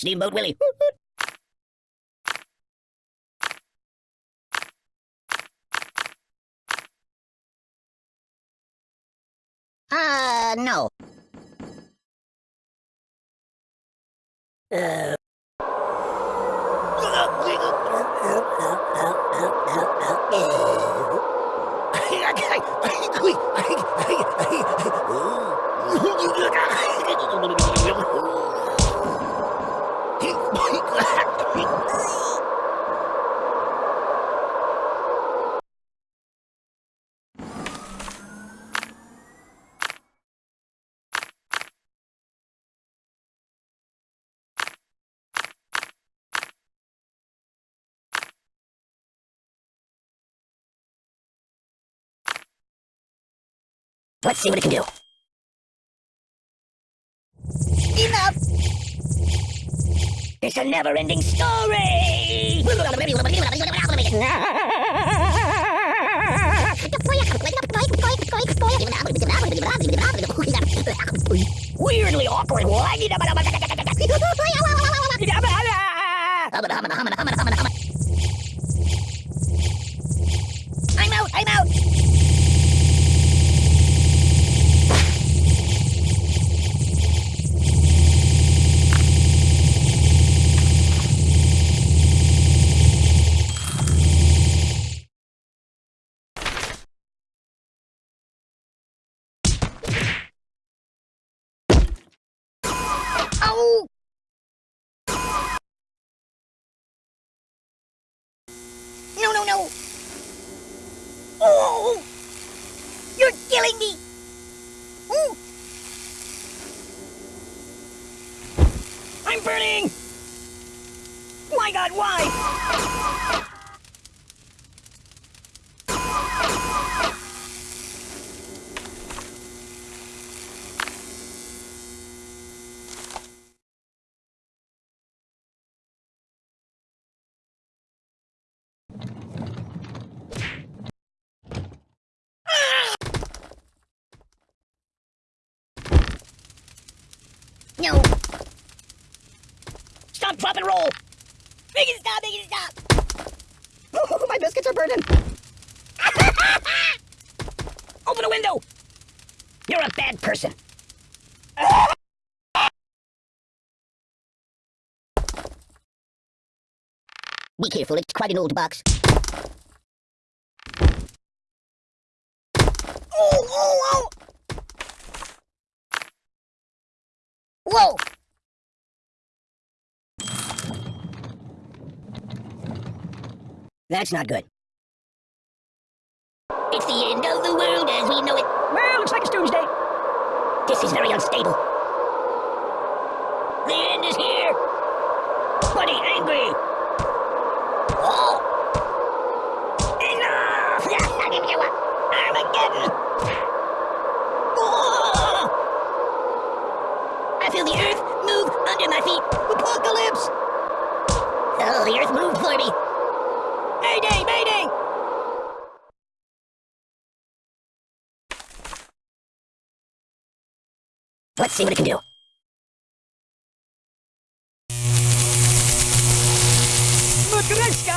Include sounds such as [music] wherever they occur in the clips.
Steamboat Willie. Uh, no. Uh. [laughs] [laughs] Let's see what it can do. Enough! It's a never-ending story! Weirdly awkward. [laughs] I'm out! I'm out! Ow! No, no, no! Oh! You're killing me! Ooh. I'm burning! My god, why? No! Stop, drop, and roll! Make it stop, make it stop! Oh, my biscuits are burning! [laughs] Open a window! You're a bad person. Be careful, it's quite an old box. Oh, oh, oh! Whoa! That's not good. It's the end of the world as we know it. Well, looks like it's doomsday. This is very unstable. The end is here. Buddy, angry. Oh! Enough! Armageddon! Oh! I feel the earth my feet. Apocalypse! Oh, the earth moved for me. Mayday, mayday! Let's see what it can do. Matryoshka!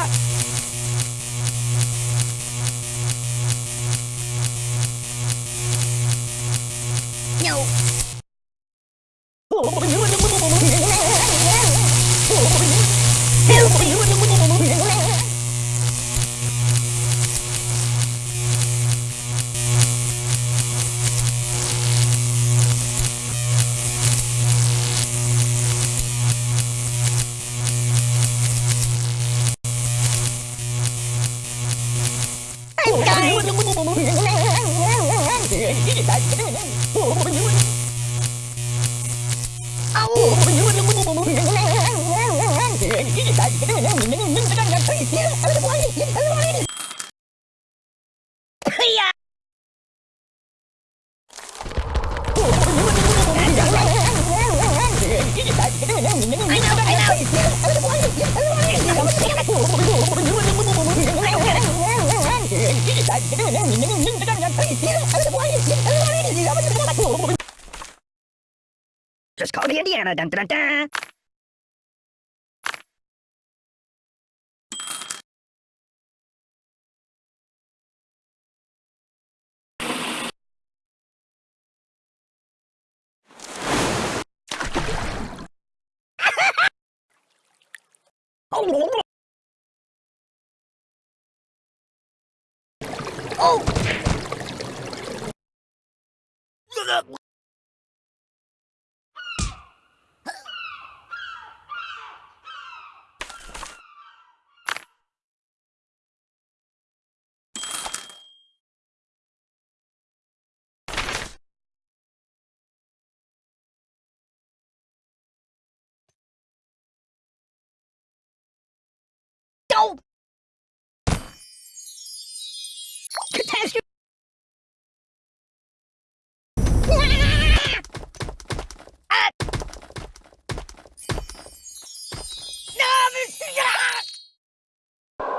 No. Just call me Indiana. Dun, dun, dun, [laughs] Oh!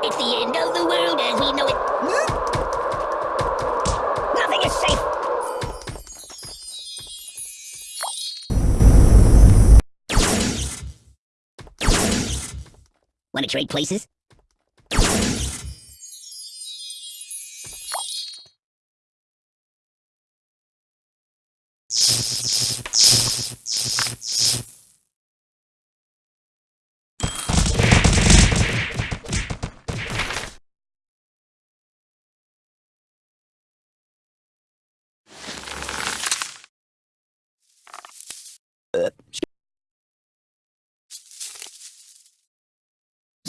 It's the end of the world as we know it. Hmm? Nothing is safe. Want to trade places?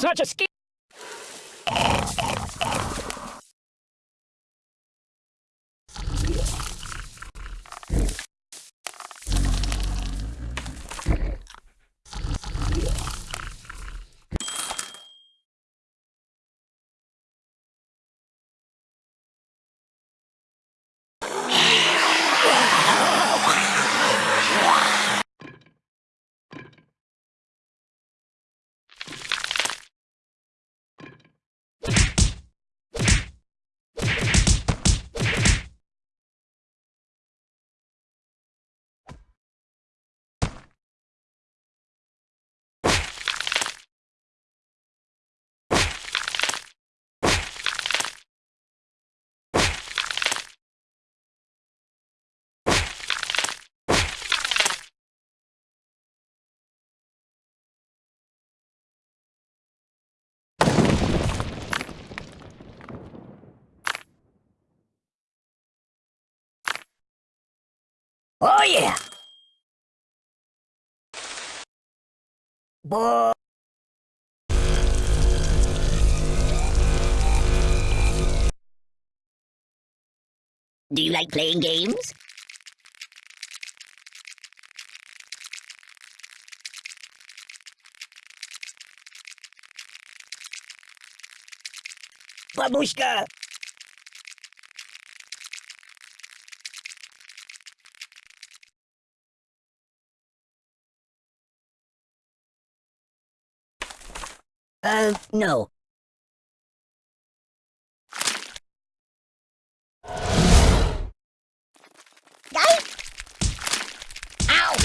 Such a ski. Oh yeah. Boy. Do you like playing games? Babushka! No. Ow!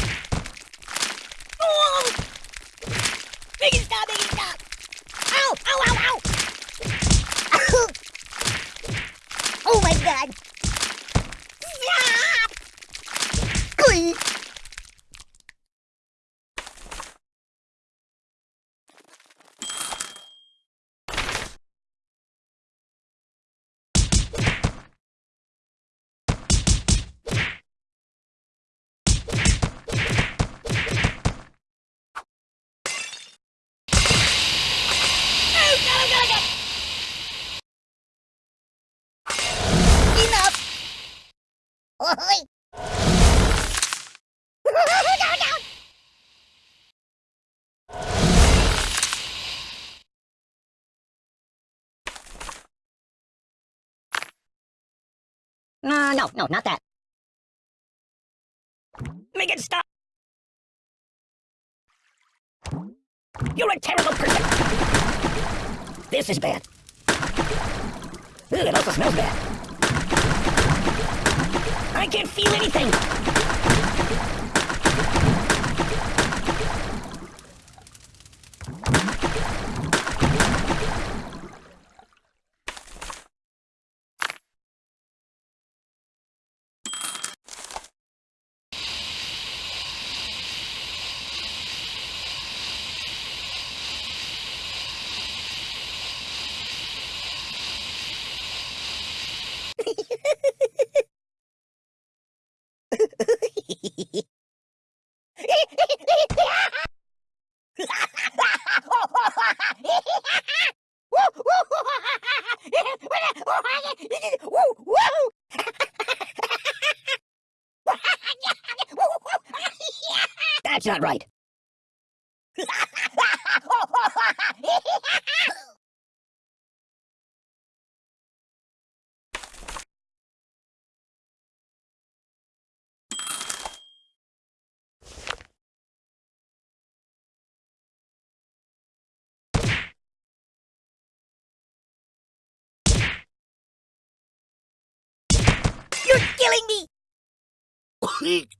Oh! Make it stop, make it stop! Ow! Ow, ow, ow! oh my god! Stop! Please! Oh, God, oh, God, oh, God. Enough! Oi! down! No, no, no, not that. Make it stop! You're a terrible person! This is bad. It also smells bad. I can't feel anything! That's not right. You're killing me! [laughs]